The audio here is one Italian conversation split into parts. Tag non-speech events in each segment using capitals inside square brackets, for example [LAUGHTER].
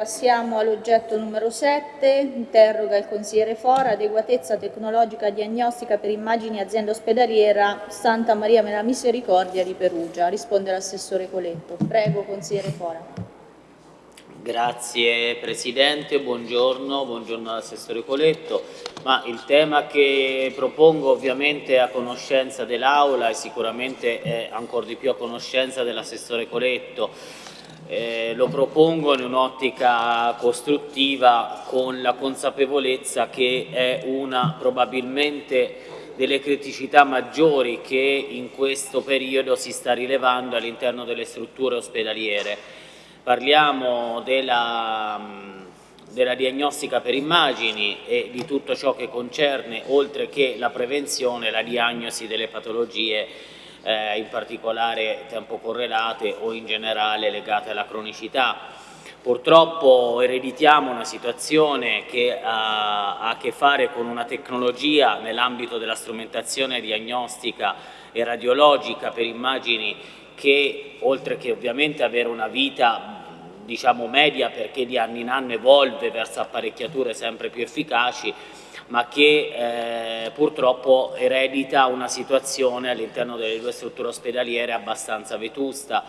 Passiamo all'oggetto numero 7, interroga il consigliere Fora, adeguatezza tecnologica diagnostica per immagini azienda ospedaliera Santa Maria Mela Misericordia di Perugia. Risponde l'assessore Coletto. Prego, consigliere Fora. Grazie Presidente, buongiorno, buongiorno all'assessore Coletto. Ma il tema che propongo ovviamente è a conoscenza dell'Aula e sicuramente è ancora di più a conoscenza dell'assessore Coletto eh, lo propongo in un'ottica costruttiva con la consapevolezza che è una probabilmente delle criticità maggiori che in questo periodo si sta rilevando all'interno delle strutture ospedaliere. Parliamo della, della diagnostica per immagini e di tutto ciò che concerne, oltre che la prevenzione, la diagnosi delle patologie eh, in particolare tempo correlate o in generale legate alla cronicità. Purtroppo ereditiamo una situazione che ha, ha a che fare con una tecnologia nell'ambito della strumentazione diagnostica e radiologica per immagini che oltre che ovviamente avere una vita diciamo media perché di anno in anno evolve verso apparecchiature sempre più efficaci ma che eh, purtroppo eredita una situazione all'interno delle due strutture ospedaliere abbastanza vetusta.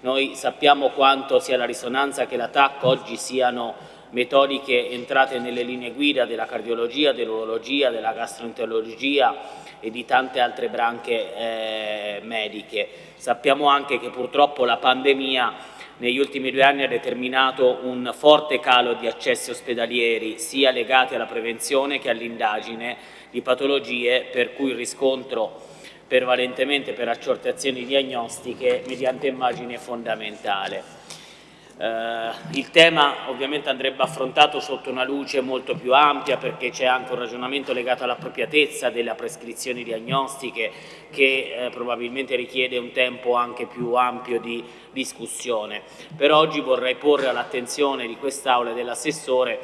Noi sappiamo quanto sia la risonanza che l'attacco oggi siano metodiche entrate nelle linee guida della cardiologia, dell'urologia, della gastroenterologia e di tante altre branche eh, mediche. Sappiamo anche che purtroppo la pandemia negli ultimi due anni ha determinato un forte calo di accessi ospedalieri sia legati alla prevenzione che all'indagine di patologie per cui il riscontro prevalentemente per accertazioni diagnostiche mediante immagini è fondamentale. Eh, il tema ovviamente andrebbe affrontato sotto una luce molto più ampia perché c'è anche un ragionamento legato all'appropriatezza delle prescrizioni diagnostiche che eh, probabilmente richiede un tempo anche più ampio di discussione. Per oggi vorrei porre all'attenzione di quest'Aula e dell'assessore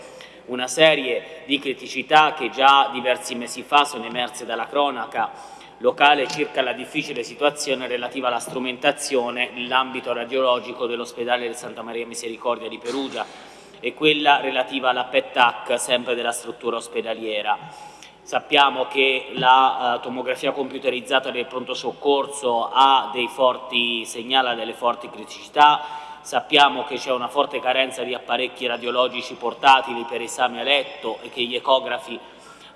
una serie di criticità che già diversi mesi fa sono emerse dalla cronaca locale circa la difficile situazione relativa alla strumentazione nell'ambito radiologico dell'ospedale di Santa Maria Misericordia di Perugia e quella relativa alla PET-TAC sempre della struttura ospedaliera. Sappiamo che la uh, tomografia computerizzata del pronto soccorso ha dei forti, segnala delle forti criticità, sappiamo che c'è una forte carenza di apparecchi radiologici portatili per esame a letto e che gli ecografi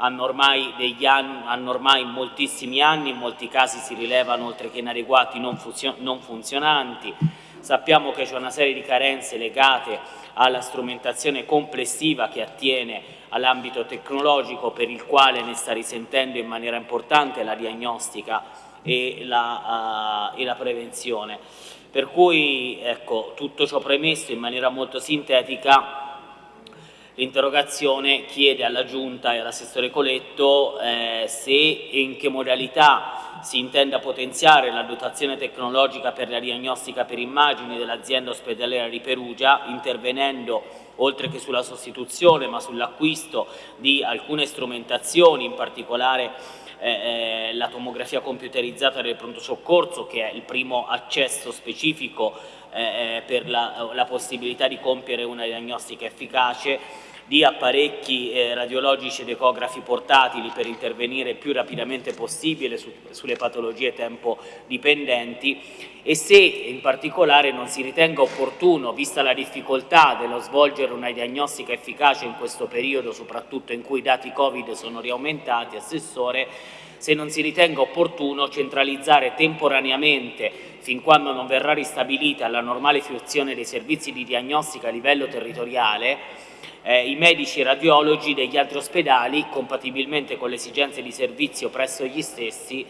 hanno ormai, anni, hanno ormai, moltissimi anni, in molti casi si rilevano oltre che inadeguati non, non funzionanti, sappiamo che c'è una serie di carenze legate alla strumentazione complessiva che attiene all'ambito tecnologico per il quale ne sta risentendo in maniera importante la diagnostica e la, uh, e la prevenzione. Per cui ecco, tutto ciò premesso in maniera molto sintetica L'interrogazione chiede alla Giunta e all'assessore Coletto eh, se e in che modalità si intenda potenziare la dotazione tecnologica per la diagnostica per immagini dell'azienda ospedaliera di Perugia, intervenendo oltre che sulla sostituzione ma sull'acquisto di alcune strumentazioni, in particolare eh, eh, la tomografia computerizzata del pronto soccorso che è il primo accesso specifico eh, eh per la, la possibilità di compiere una diagnostica efficace di apparecchi eh, radiologici ed ecografi portatili per intervenire più rapidamente possibile su, sulle patologie tempo dipendenti e se in particolare non si ritenga opportuno, vista la difficoltà dello svolgere una diagnostica efficace in questo periodo, soprattutto in cui i dati Covid sono riaumentati, Assessore, se non si ritenga opportuno centralizzare temporaneamente, fin quando non verrà ristabilita la normale fruizione dei servizi di diagnostica a livello territoriale, eh, i medici radiologi degli altri ospedali, compatibilmente con le esigenze di servizio presso gli stessi,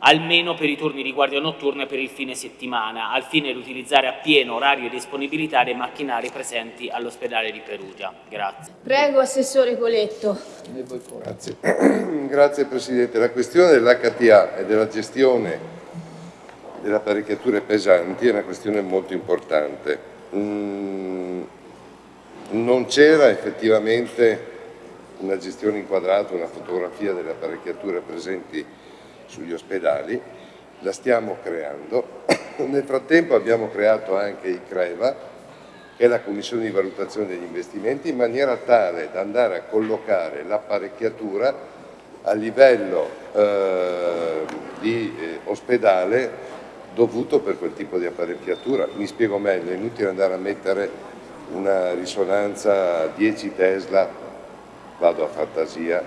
almeno per i turni di guardia notturna e per il fine settimana, al fine di utilizzare appieno orario e disponibilità dei macchinari presenti all'ospedale di Perugia. Grazie. Prego, Assessore Coletto. Grazie. [CLEARS THROAT] Grazie Presidente. La questione dell'HTA e della gestione delle apparecchiature pesanti è una questione molto importante. Mm, non c'era effettivamente una gestione inquadrata, una fotografia delle apparecchiature presenti sugli ospedali, la stiamo creando. [COUGHS] Nel frattempo abbiamo creato anche i CREVA, che è la Commissione di valutazione degli investimenti, in maniera tale da andare a collocare l'apparecchiatura a livello eh, di eh, ospedale dovuto per quel tipo di apparecchiatura. Mi spiego meglio, è inutile andare a mettere una risonanza 10 Tesla, vado a fantasia,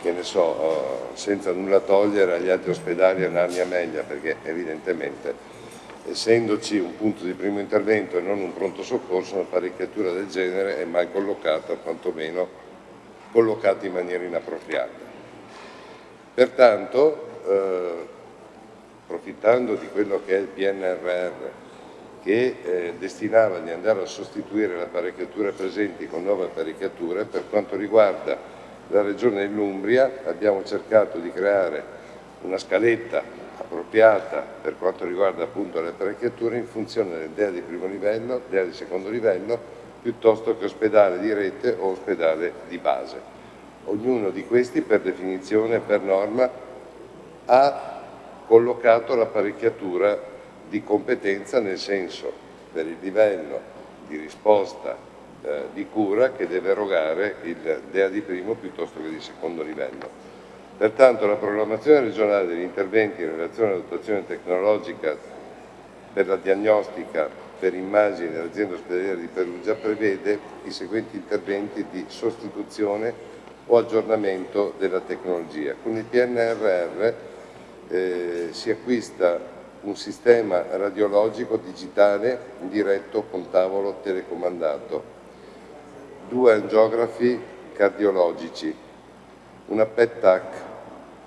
che ne so, eh, senza nulla togliere agli altri ospedali a Narnia Meglia, perché evidentemente essendoci un punto di primo intervento e non un pronto soccorso, un'apparecchiatura del genere è mal collocata, quantomeno collocata in maniera inappropriata. Pertanto, eh, approfittando di quello che è il PNRR, che eh, destinava di andare a sostituire le apparecchiature presenti con nuove apparecchiature, per quanto riguarda la Regione dell'Umbria abbiamo cercato di creare una scaletta appropriata per quanto riguarda appunto le apparecchiature in funzione del DEA di primo livello, DEA di secondo livello, piuttosto che ospedale di rete o ospedale di base. Ognuno di questi per definizione per norma ha collocato l'apparecchiatura di competenza nel senso per il livello di risposta eh, di cura che deve erogare il DEA di primo piuttosto che di secondo livello. Pertanto la programmazione regionale degli interventi in relazione alla dotazione tecnologica per la diagnostica per immagini dell'azienda ospedaliera di Perugia prevede i seguenti interventi di sostituzione o aggiornamento della tecnologia. Con il PNRR eh, si acquista un sistema radiologico digitale diretto con tavolo telecomandato, due angiografi cardiologici, una PET-TAC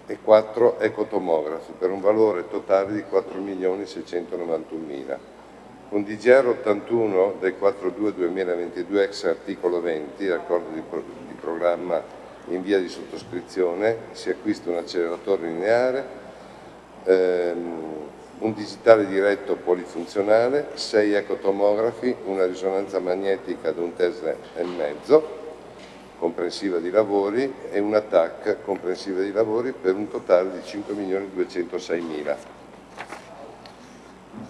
e 4 ecotomografi per un valore totale di 4.691.000. Con DGR 81 del 4-2-2022 ex articolo 20, accordo di, pro di programma in via di sottoscrizione, si acquista un acceleratore lineare, ehm, un digitale diretto polifunzionale, 6 ecotomografi, una risonanza magnetica ad un Tesla e mezzo, comprensiva di lavori e una TAC comprensiva di lavori per un totale di 5.206.000.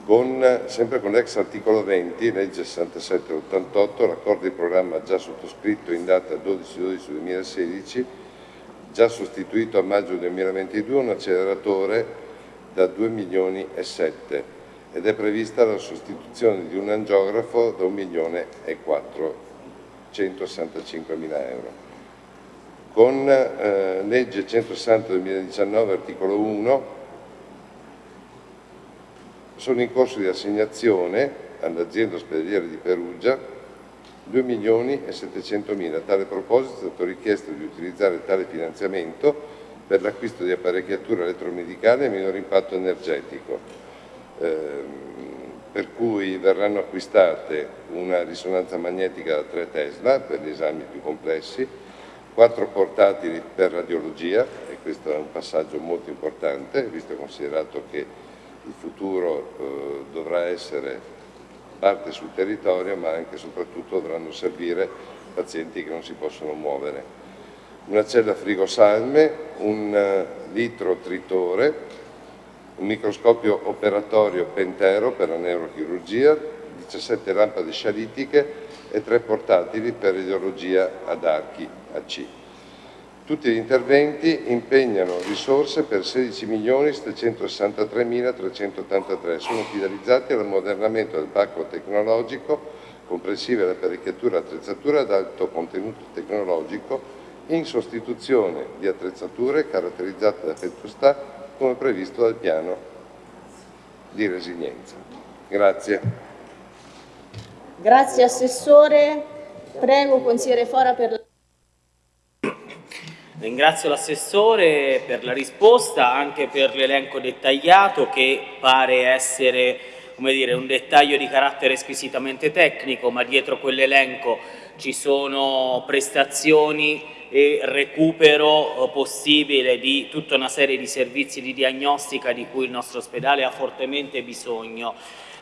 Con, sempre con l'ex articolo 20, legge 6788, l'accordo di programma già sottoscritto in data 12-12-2016, già sostituito a maggio 2022 un acceleratore da 2 milioni e 7 ed è prevista la sostituzione di un angiografo da 1 milione e 4 165 mila euro. Con eh, legge 160 2019 articolo 1 sono in corso di assegnazione all'azienda ospedaliera di Perugia 2 milioni e 700 mila. A tale proposito è stato richiesto di utilizzare tale finanziamento per l'acquisto di apparecchiature elettromedicali a minor impatto energetico. Eh, per cui verranno acquistate una risonanza magnetica da 3 Tesla per gli esami più complessi, quattro portatili per radiologia, e questo è un passaggio molto importante, visto considerato che il futuro eh, dovrà essere parte sul territorio, ma anche e soprattutto dovranno servire pazienti che non si possono muovere. Una cella frigosalme, un uh, litro tritore, un microscopio operatorio Pentero per la neurochirurgia, 17 lampade scialitiche e 3 portatili per radiologia ad archi AC. Tutti gli interventi impegnano risorse per 16.763.383, sono finalizzati all'ammodernamento del parco tecnologico, comprensive l'apparecchiatura e attrezzatura ad alto contenuto tecnologico, in sostituzione di attrezzature caratterizzate da vetustà come previsto dal piano di resilienza. Grazie. Grazie Assessore. Prego consigliere Fora per la... Ringrazio l'assessore per la risposta, anche per l'elenco dettagliato che pare essere come dire, un dettaglio di carattere squisitamente tecnico, ma dietro quell'elenco ci sono prestazioni e recupero eh, possibile di tutta una serie di servizi di diagnostica di cui il nostro ospedale ha fortemente bisogno.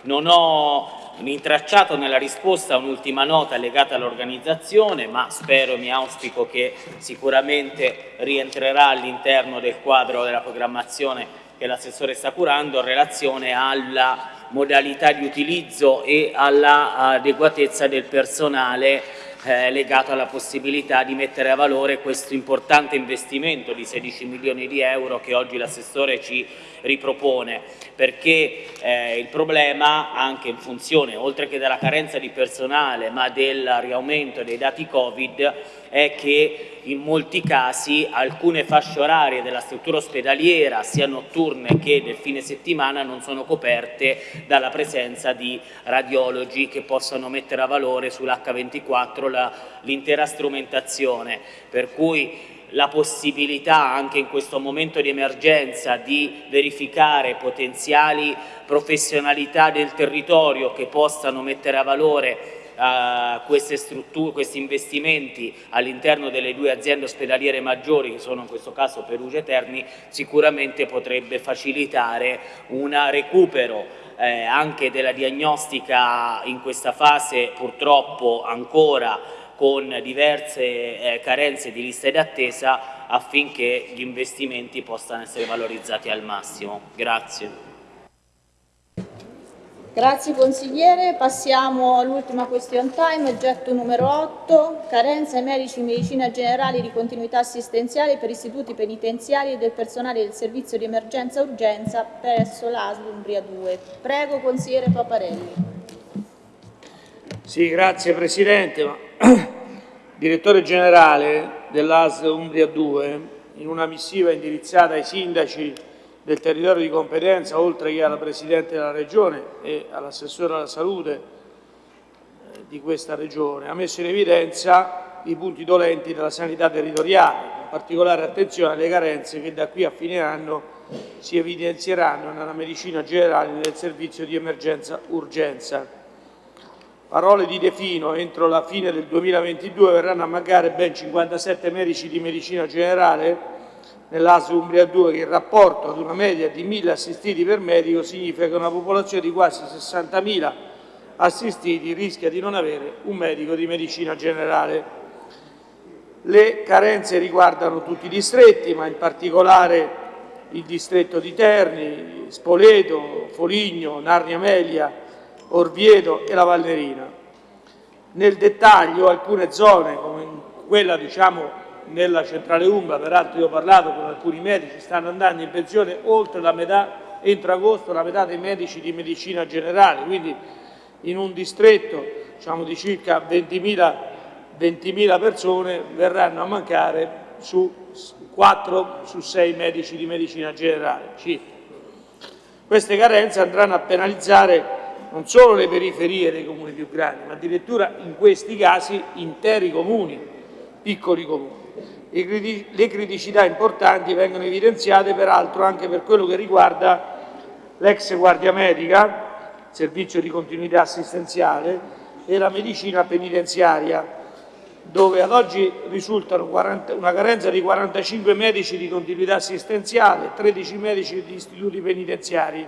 Non ho intracciato nella risposta un'ultima nota legata all'organizzazione, ma spero e mi auspico che sicuramente rientrerà all'interno del quadro della programmazione che l'assessore sta curando in relazione alla modalità di utilizzo e all'adeguatezza del personale eh, legato alla possibilità di mettere a valore questo importante investimento di 16 milioni di euro che oggi l'assessore ci ripropone, perché eh, il problema anche in funzione, oltre che della carenza di personale, ma del riaumento dei dati Covid, è che in molti casi alcune fasce orarie della struttura ospedaliera, sia notturne che del fine settimana, non sono coperte dalla presenza di radiologi che possano mettere a valore sull'H24 l'intera strumentazione. Per cui la possibilità anche in questo momento di emergenza di verificare potenziali professionalità del territorio che possano mettere a valore uh, queste strutture, questi investimenti all'interno delle due aziende ospedaliere maggiori che sono in questo caso Perugia e Terni sicuramente potrebbe facilitare un recupero eh, anche della diagnostica in questa fase purtroppo ancora con diverse eh, carenze di liste d'attesa affinché gli investimenti possano essere valorizzati al massimo. Grazie. Grazie consigliere, passiamo all'ultima question time, oggetto numero 8, carenza ai medici in medicina generale di continuità assistenziale per istituti penitenziari e del personale del servizio di emergenza urgenza presso l'ASL Umbria 2. Prego consigliere Paparelli. Sì, grazie Presidente. [CLEARS THROAT] direttore generale dell'AS Umbria 2, in una missiva indirizzata ai sindaci del territorio di competenza, oltre che alla Presidente della Regione e all'assessore alla salute eh, di questa Regione, ha messo in evidenza i punti dolenti della sanità territoriale, con particolare attenzione alle carenze che da qui a fine anno si evidenzieranno nella medicina generale nel servizio di emergenza-urgenza. Parole di De Fino, entro la fine del 2022 verranno a mancare ben 57 medici di medicina generale nell'ASL Umbria 2 che in rapporto ad una media di 1000 assistiti per medico significa che una popolazione di quasi 60.000 assistiti rischia di non avere un medico di medicina generale. Le carenze riguardano tutti i distretti, ma in particolare il distretto di Terni, Spoleto, Foligno, Narnia Melia, Orvieto e la Valnerina. Nel dettaglio alcune zone, come quella diciamo nella centrale Umbra, peraltro io ho parlato con alcuni medici, stanno andando in pensione oltre la metà, entro agosto la metà dei medici di medicina generale, quindi in un distretto diciamo, di circa 20.000 20 persone verranno a mancare su 4 su 6 medici di medicina generale. Queste carenze andranno a penalizzare non solo le periferie dei comuni più grandi, ma addirittura in questi casi interi comuni, piccoli comuni. Le criticità importanti vengono evidenziate peraltro anche per quello che riguarda l'ex guardia medica, servizio di continuità assistenziale e la medicina penitenziaria, dove ad oggi risultano 40, una carenza di 45 medici di continuità assistenziale, 13 medici di istituti penitenziari,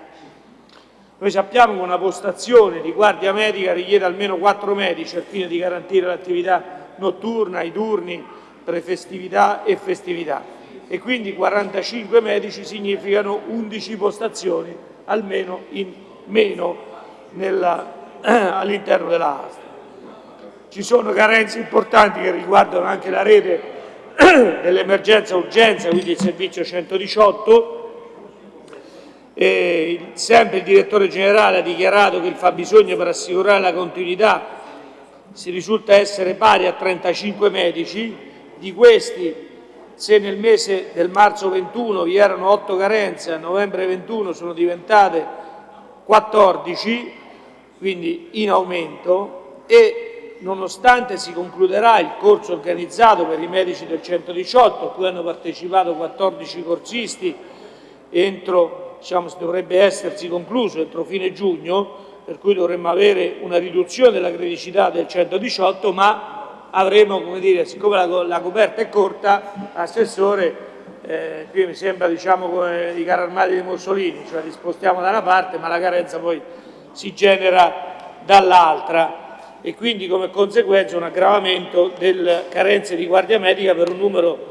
noi sappiamo che una postazione di guardia medica richiede almeno quattro medici al fine di garantire l'attività notturna, i turni, prefestività e festività e quindi 45 medici significano 11 postazioni almeno in meno [CLEARS THROAT] all'interno della ASL. Ci sono carenze importanti che riguardano anche la rete [CLEARS THROAT] dell'emergenza urgenza, quindi il servizio 118, eh, sempre il direttore generale ha dichiarato che il fabbisogno per assicurare la continuità si risulta essere pari a 35 medici, di questi se nel mese del marzo 21 vi erano 8 carenze, a novembre 21 sono diventate 14, quindi in aumento e nonostante si concluderà il corso organizzato per i medici del 118 a cui hanno partecipato 14 corsisti entro diciamo, dovrebbe essersi concluso entro fine giugno, per cui dovremmo avere una riduzione della criticità del 118, ma avremo, come dire, siccome la, la coperta è corta, assessore, eh, qui mi sembra diciamo come i carri armati di Mussolini, cioè li spostiamo da una parte ma la carenza poi si genera dall'altra e quindi come conseguenza un aggravamento delle carenze di guardia medica per un numero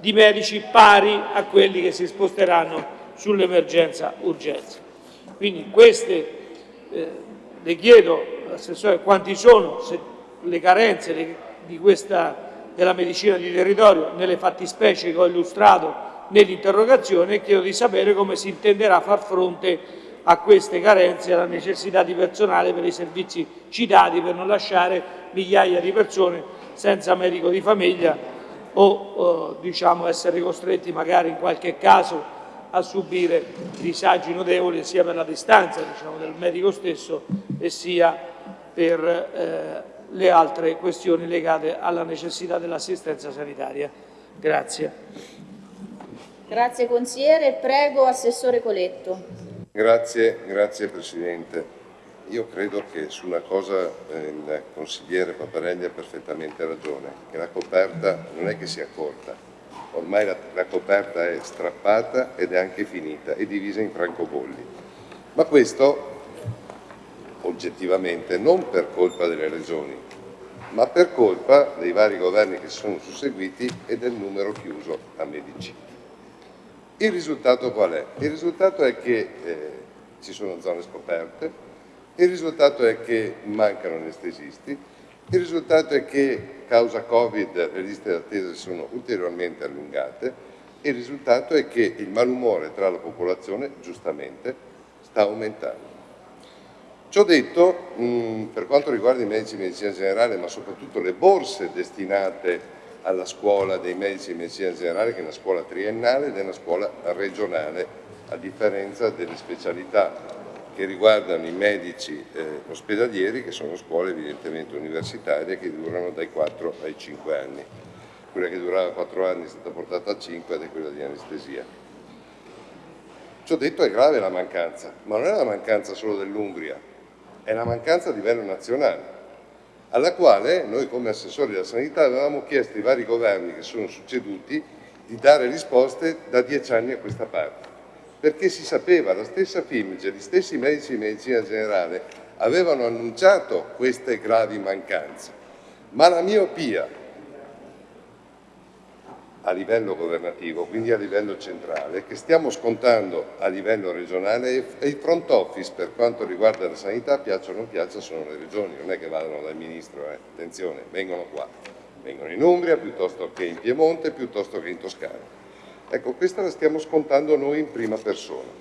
di medici pari a quelli che si sposteranno sull'emergenza urgenza. Quindi queste, eh, le chiedo, Assessore, quanti sono le carenze le, questa, della medicina di territorio nelle fattispecie che ho illustrato nell'interrogazione e chiedo di sapere come si intenderà far fronte a queste carenze e alla necessità di personale per i servizi citati per non lasciare migliaia di persone senza medico di famiglia o eh, diciamo, essere costretti magari in qualche caso a subire disagi notevoli sia per la distanza diciamo, del medico stesso e sia per eh, le altre questioni legate alla necessità dell'assistenza sanitaria. Grazie. Grazie consigliere. Prego Assessore Coletto. Grazie, grazie Presidente. Io credo che su una cosa eh, il consigliere Paparelli ha perfettamente ragione, che la coperta non è che sia corta, ormai la, la coperta è strappata ed è anche finita, è divisa in francobolli. Ma questo oggettivamente non per colpa delle regioni, ma per colpa dei vari governi che si sono susseguiti e del numero chiuso a medici. Il risultato qual è? Il risultato è che eh, ci sono zone scoperte, il risultato è che mancano anestesisti, il risultato è che causa Covid le liste d'attesa sono ulteriormente allungate il risultato è che il malumore tra la popolazione giustamente sta aumentando. Ciò detto, mh, per quanto riguarda i medici di medicina generale, ma soprattutto le borse destinate alla scuola dei medici di medicina generale che è una scuola triennale ed è una scuola regionale, a differenza delle specialità che riguardano i medici eh, ospedalieri, che sono scuole evidentemente universitarie che durano dai 4 ai 5 anni. Quella che durava 4 anni è stata portata a 5 ed è quella di anestesia. Ciò detto è grave la mancanza, ma non è la mancanza solo dell'Umbria, è la mancanza a livello nazionale alla quale noi come assessori della sanità avevamo chiesto ai vari governi che sono succeduti di dare risposte da dieci anni a questa parte, perché si sapeva, la stessa FIMGE, gli stessi medici di medicina generale avevano annunciato queste gravi mancanze, ma la miopia a livello governativo, quindi a livello centrale, che stiamo scontando a livello regionale e i front office per quanto riguarda la sanità, piacciono o non piacciono, sono le regioni, non è che vadano dal Ministro, eh. attenzione, vengono qua, vengono in Umbria piuttosto che in Piemonte, piuttosto che in Toscana. Ecco, questa la stiamo scontando noi in prima persona.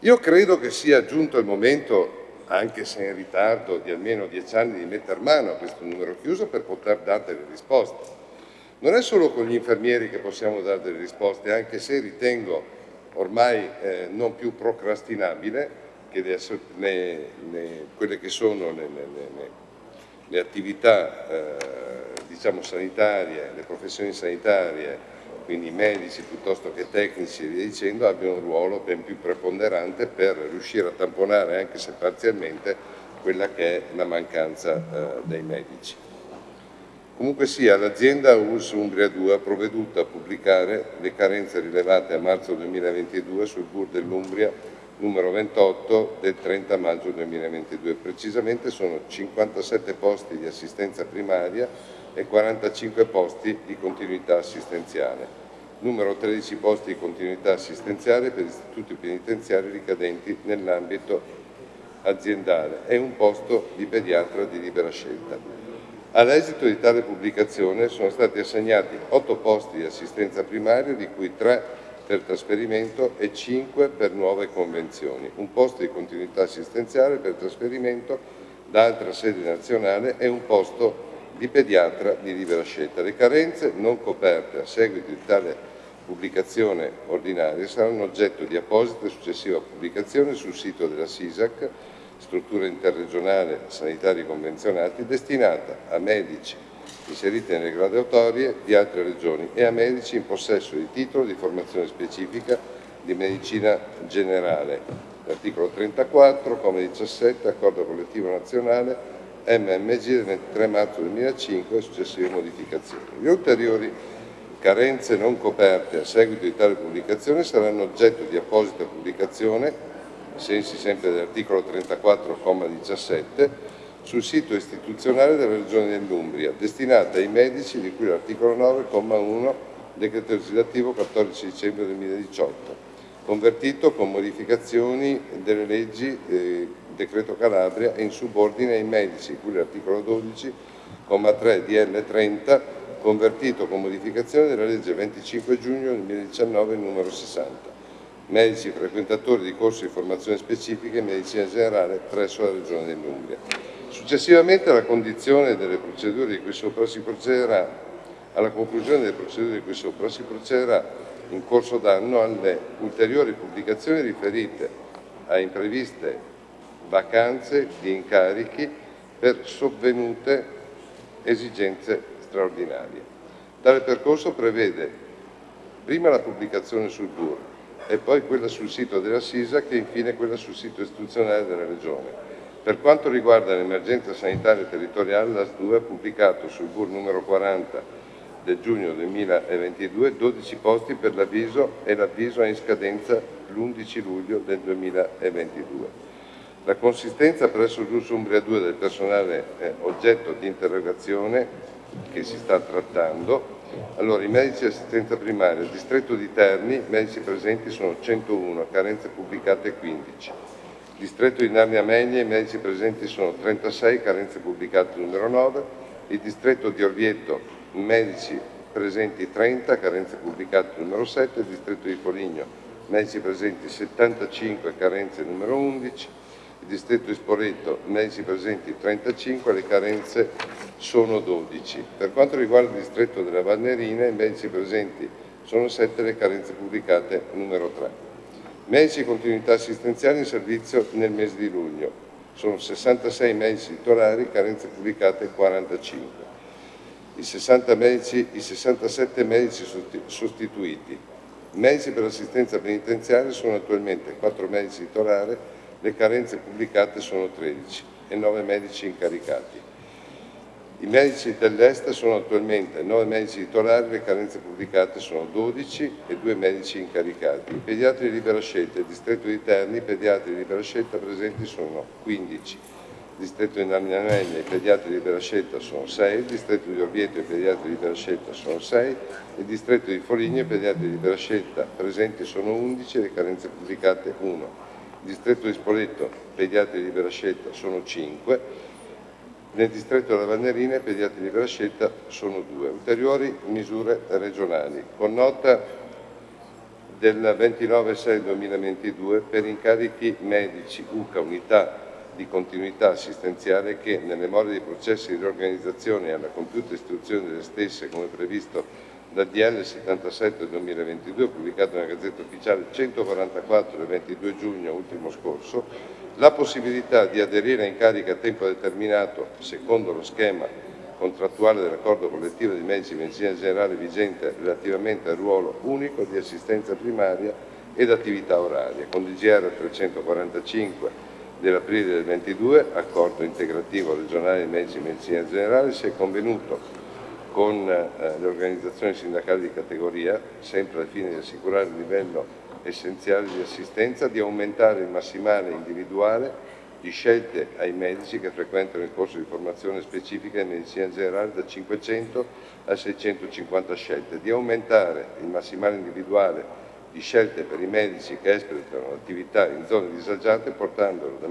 Io credo che sia giunto il momento, anche se in ritardo di almeno dieci anni, di mettere mano a questo numero chiuso per poter dare delle risposte non è solo con gli infermieri che possiamo dare delle risposte, anche se ritengo ormai eh, non più procrastinabile che le, le, le, quelle che sono le, attività eh, diciamo sanitarie, le professioni sanitarie, quindi medici piuttosto che tecnici e via dicendo, abbiano un ruolo ben più preponderante per riuscire a tamponare, anche se parzialmente, quella che è la mancanza eh, dei medici. Comunque sia, l'azienda US Umbria 2 ha provveduto a pubblicare le carenze rilevate a marzo 2022 sul BUR dell'Umbria numero 28 del 30 maggio 2022. Precisamente sono 57 posti di assistenza primaria e 45 posti di continuità assistenziale, numero 13 posti di continuità assistenziale per istituti penitenziari ricadenti nell'ambito aziendale e un posto di pediatra di libera scelta. All'esito di tale pubblicazione sono stati assegnati 8 posti di assistenza primaria, di cui 3 per trasferimento e 5 per nuove convenzioni, un posto di continuità assistenziale per trasferimento da altra sede nazionale e un posto di pediatra di libera scelta. Le carenze non coperte a seguito di tale pubblicazione ordinaria saranno oggetto di apposita e successiva pubblicazione sul sito della SISAC struttura interregionale sanitari convenzionati destinata a medici inseriti nelle graduatorie di altre regioni e a medici in possesso di titolo di formazione specifica di medicina generale. L'articolo 34, come 17, accordo collettivo nazionale MMG del 23 marzo 2005 e successive modificazioni. Le ulteriori carenze non coperte a seguito di tale pubblicazione saranno oggetto di apposita pubblicazione sensi sempre dell'articolo 34,17, sul sito istituzionale della Regione dell'Umbria, destinata ai medici di cui l'articolo 9,1 decreto legislativo 14 dicembre 2018. convertito con modificazioni delle leggi eh, Decreto Calabria e in subordine ai medici, cui l'articolo 12, comma 3 DL 30, convertito con modificazione della legge 25 giugno 2019 numero 60. Medici frequentatori di corsi di formazione specifica in medicina generale presso la Regione dell'Umbria. Successivamente alla condizione delle procedure di cui sopra si procederà alla conclusione delle procedure di cui sopra si procederà in corso d'anno alle ulteriori pubblicazioni riferite a impreviste vacanze di incarichi per sovvenute esigenze straordinarie. Tale percorso prevede prima la pubblicazione sul BUR e poi quella sul sito della SISA che infine quella sul sito istituzionale della Regione. Per quanto riguarda l'emergenza sanitaria territoriale, la SDU ha pubblicato sul BUR numero 40 del giugno 2022 12 posti per l'avviso e l'avviso è in scadenza l'11 luglio del 2022. La consistenza presso l'US Umbria 2 del personale eh, oggetto di interrogazione che si sta trattando, allora i medici di assistenza primaria, il distretto di Terni, medici presenti sono 101, carenze pubblicate 15. Distretto di Narnia Meglie, i medici presenti sono 36, carenze pubblicate numero 9. Il distretto di Orvieto, medici presenti 30, carenze pubblicate numero 7, il distretto di Foligno, medici presenti 75, carenze numero 11, il distretto di Spoleto, medici presenti 35, le carenze sono 12. Per quanto riguarda il distretto della Vannerina, i medici presenti sono 7, le carenze pubblicate numero 3. Medici di continuità assistenziale in servizio nel mese di luglio, sono 66 medici titolari, carenze pubblicate 45 i, 60 medici, i 67 medici sostituiti. Medici per l'assistenza penitenziaria sono attualmente 4 medici titolari, le carenze pubblicate sono 13 e 9 medici incaricati. I medici dell'Est sono attualmente 9 medici titolari, le carenze pubblicate sono 12 e 2 medici incaricati. I pediatri di libera scelta, il distretto di Terni, i pediatri di libera scelta presenti sono 15 il distretto di Narnianelli i pediatri di libera scelta sono 6, il distretto di Orvieto i pediatri di libera scelta sono 6, il distretto di Foligno i pediatri di libera scelta presenti sono 11 e le carenze pubblicate 1, il distretto di Spoleto pediatri di libera scelta sono 5, nel distretto della Vannerina pediatri di libera scelta sono 2. Ulteriori misure regionali. Con nota del 29-6-2022 per incarichi medici, UCA, unità di continuità assistenziale che, nelle more dei processi di riorganizzazione e alla compiuta istruzione delle stesse, come previsto dal DL 77 2022, pubblicato nella Gazzetta Ufficiale 144 del 22 giugno ultimo scorso, la possibilità di aderire a incarichi a tempo determinato secondo lo schema contrattuale dell'accordo collettivo di medici di medicina generale vigente relativamente al ruolo unico di assistenza primaria ed attività oraria, con DGR 345 dell'aprile del 22, accordo integrativo regionale di medici di medicina generale, si è convenuto con eh, le organizzazioni sindacali di categoria, sempre al fine di assicurare il livello essenziale di assistenza, di aumentare il massimale individuale di scelte ai medici che frequentano il corso di formazione specifica in medicina generale da 500 a 650 scelte, di aumentare il massimale individuale di scelte per i medici che espletano attività in zone disagiate portandolo da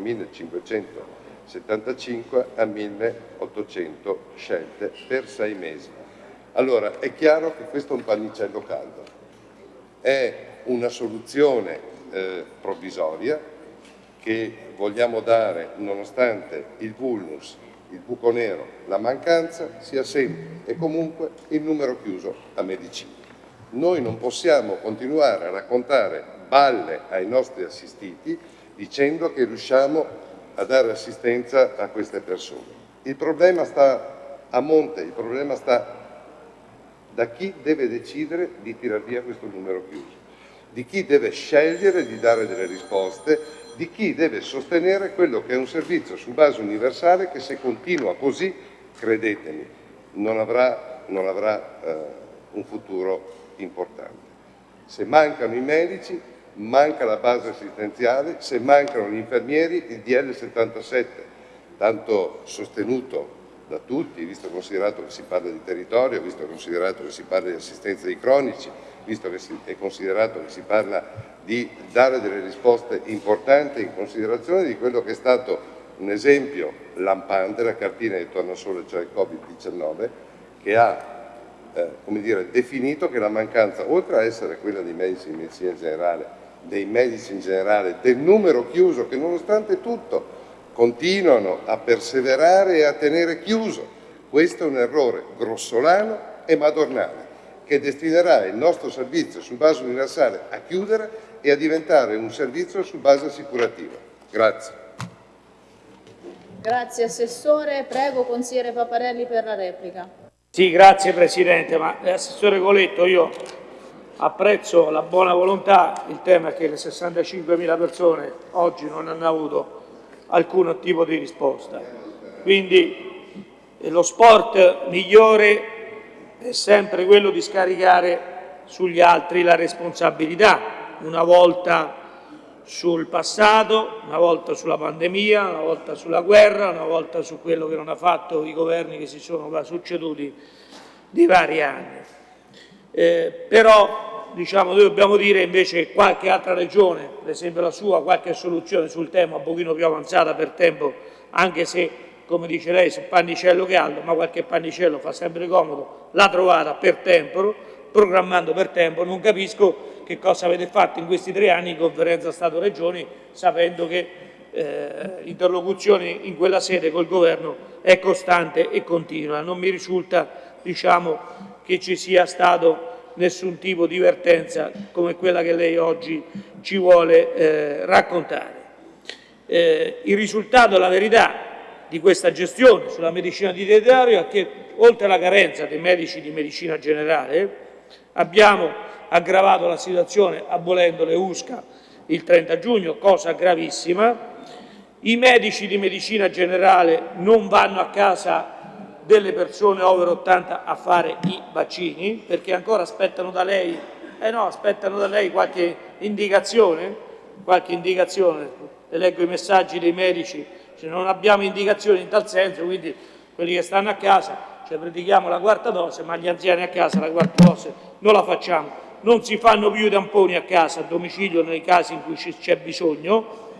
1575 a 1800 scelte per sei mesi. Allora è chiaro che questo è un pannicello caldo, è una soluzione eh, provvisoria che vogliamo dare nonostante il vulnus, il buco nero, la mancanza sia sempre e comunque il numero chiuso a medicina. Noi non possiamo continuare a raccontare balle ai nostri assistiti dicendo che riusciamo a dare assistenza a queste persone. Il problema sta a monte, il problema sta da chi deve decidere di tirar via questo numero chiuso, di chi deve scegliere di dare delle risposte, di chi deve sostenere quello che è un servizio su base universale che se continua così, credetemi, non avrà, non avrà eh, un futuro importante. Se mancano i medici, manca la base assistenziale, se mancano gli infermieri, il DL 77, tanto sostenuto da tutti, visto considerato che si parla di territorio, visto considerato che si parla di assistenza dei cronici, visto che si, è considerato che si parla di dare delle risposte importanti in considerazione di quello che è stato un esempio lampante, la cartina di tornasole, cioè il Covid-19, che ha eh, dire, definito che la mancanza, oltre a essere quella dei medici di medicina generale, dei medici in generale, del numero chiuso che nonostante tutto continuano a perseverare e a tenere chiuso, questo è un errore grossolano e madornale che destinerà il nostro servizio su base universale a chiudere e a diventare un servizio su base assicurativa. Grazie. Grazie Assessore. Prego Consigliere Paparelli per la replica. Sì, grazie Presidente, ma eh, Assessore Coletto io apprezzo la buona volontà, il tema è che le 65.000 persone oggi non hanno avuto alcun tipo di risposta. Quindi eh, lo sport migliore è sempre quello di scaricare sugli altri la responsabilità, una volta sul passato, una volta sulla pandemia, una volta sulla guerra, una volta su quello che non ha fatto i governi che si sono succeduti di vari anni. Eh, però diciamo, noi dobbiamo dire invece che qualche altra regione, per esempio la sua, qualche soluzione sul tema un pochino più avanzata per tempo, anche se come dice lei, su pannicello caldo, ma qualche pannicello fa sempre comodo, l'ha trovata per tempo, programmando per tempo, non capisco che cosa avete fatto in questi tre anni in conferenza Stato-Regioni, sapendo che eh, l'interlocuzione in quella sede col Governo è costante e continua. Non mi risulta diciamo, che ci sia stato nessun tipo di vertenza come quella che lei oggi ci vuole eh, raccontare. Eh, il risultato, la verità di questa gestione sulla medicina di territorio è che oltre alla carenza dei medici di medicina generale abbiamo aggravato la situazione abolendo le USCA il 30 giugno, cosa gravissima. I medici di medicina generale non vanno a casa delle persone over 80 a fare i vaccini? Perché ancora aspettano da lei, eh no, aspettano da lei qualche indicazione, qualche indicazione, le leggo i messaggi dei medici, cioè non abbiamo indicazioni in tal senso, quindi quelli che stanno a casa, cioè predichiamo la quarta dose, ma gli anziani a casa la quarta dose non la facciamo. Non si fanno più i tamponi a casa, a domicilio, nei casi in cui c'è bisogno.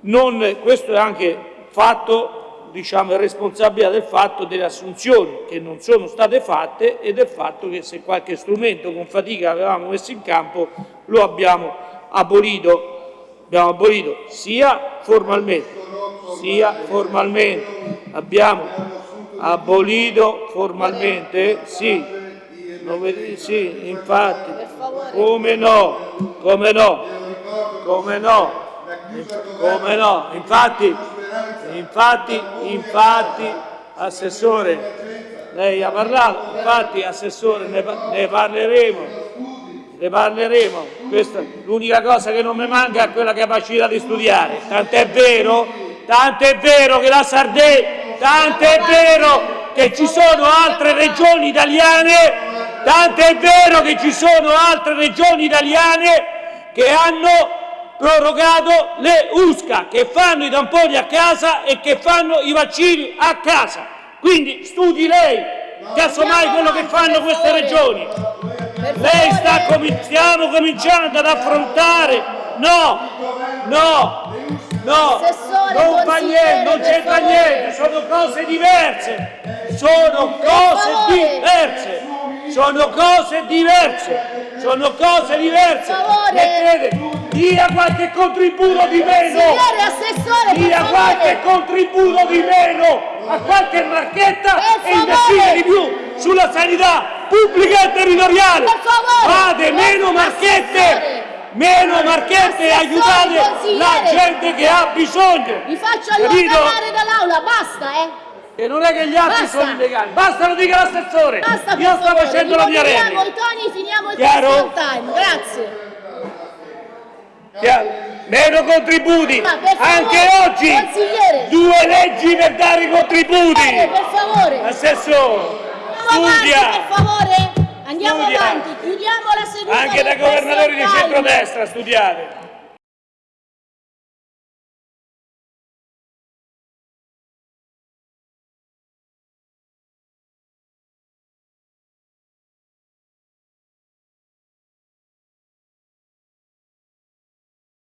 Non, questo è anche fatto, diciamo, è responsabilità del fatto delle assunzioni che non sono state fatte e del fatto che se qualche strumento con fatica avevamo messo in campo lo abbiamo abolito, abbiamo abolito sia formalmente, sia formalmente, abbiamo abolito formalmente, sì, sì, infatti, come no, come no, come no, come no, infatti, infatti, infatti, Assessore, lei ha parlato, infatti Assessore ne, ne parleremo, ne parleremo, l'unica cosa che non mi manca è quella capacità di studiare, tant'è vero, tant'è vero che la Sardegna, tant'è vero che ci sono altre regioni italiane Tanto è vero che ci sono altre regioni italiane che hanno prorogato le USCA, che fanno i tamponi a casa e che fanno i vaccini a casa. Quindi studi lei, casomai quello che fanno queste regioni. Lei sta stiamo cominciando ad affrontare, no, no, no, non fa niente, non c'entra niente, sono cose diverse, sono cose diverse sono cose diverse, sono cose diverse. Mettete, dia qualche contributo di meno, Signore Assessore, dia qualche contributo di meno a qualche marchetta e investire di più sulla sanità pubblica e territoriale. Fate meno marchette meno marchette e aiutate la gente che ha bisogno. Vi faccio allontanare dall'aula, basta eh! E non è che gli altri Basta. sono illegali. Basta, lo dica l'assessore. Basta, Io sto facendo la mia replica. i toni, finiamo il Chiaro? time. Grazie. Chiaro? Meno contributi. Anche oggi due leggi per dare i contributi. Per favore. Assessore. Andiamo Studia. avanti, per favore. Andiamo Studia. avanti. Chiudiamo la seduta. Anche da governatori di centrodestra studiate.